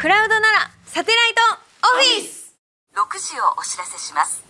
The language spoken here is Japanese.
クラウドならサテライトオフィス !6 時をお知らせします。